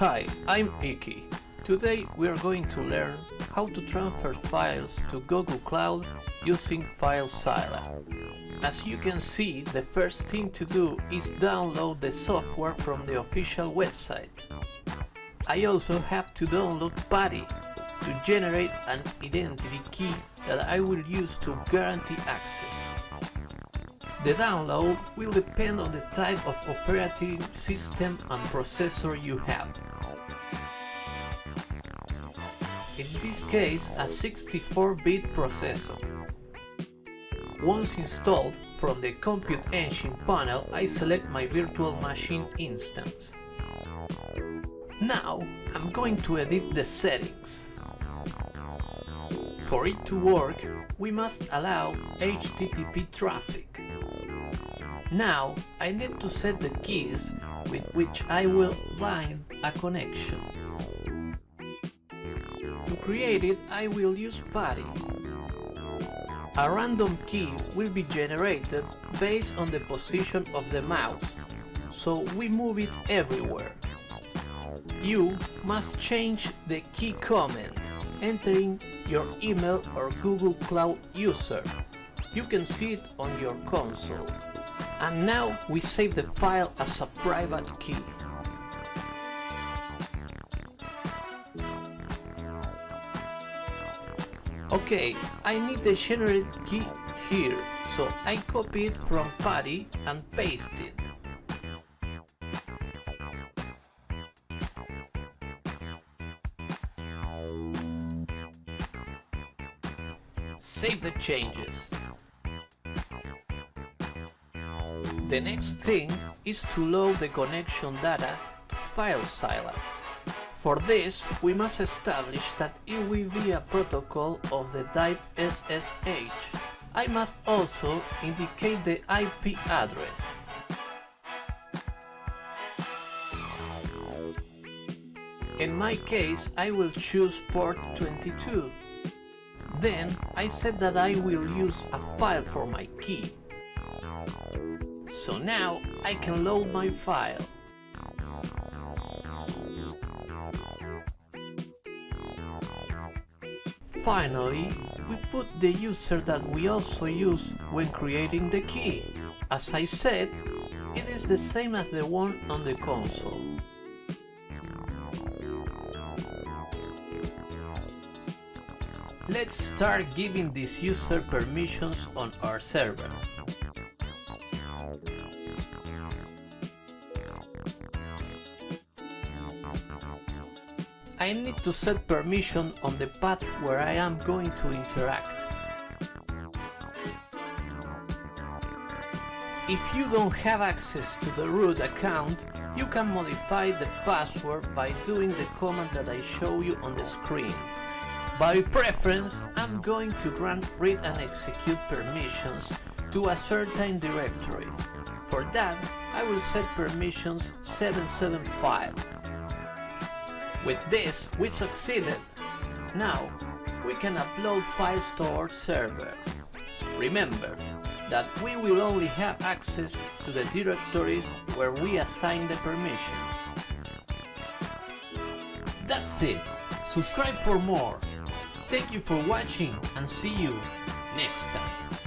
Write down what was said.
Hi, I'm Iki. Today we are going to learn how to transfer files to Google Cloud using FileZilla. As you can see, the first thing to do is download the software from the official website. I also have to download PuTTY to generate an identity key that I will use to guarantee access. The download will depend on the type of operating system and processor you have. In this case, a 64-bit processor. Once installed, from the Compute Engine panel I select my virtual machine instance. Now I'm going to edit the settings. For it to work, we must allow HTTP traffic. Now I need to set the keys with which I will bind a connection. To create it, I will use PuTTY. A random key will be generated based on the position of the mouse, so we move it everywhere. You must change the key comment, entering your email or Google Cloud user. You can see it on your console. And now we save the file as a private key. Okay, I need the generate key here, so I copy it from PuTTY and paste it. Save the changes. The next thing is to load the connection data to FileZilla. For this, we must establish that it will be a protocol of the type SSH. I must also indicate the IP address. In my case, I will choose port 22. Then, I said that I will use a file for my key. So now I can load my file. Finally, we put the user that we also use when creating the key. As I said, it is the same as the one on the console. Let's start giving this user permissions on our server. I need to set permission on the path where I am going to interact. If you don't have access to the root account, you can modify the password by doing the command that I show you on the screen. By preference, I'm going to grant read and execute permissions to a certain directory. For that, I will set permissions 775. With this, we succeeded. Now, we can upload files to our server. Remember that we will only have access to the directories where we assign the permissions. That's it! Subscribe for more! Thank you for watching and see you next time!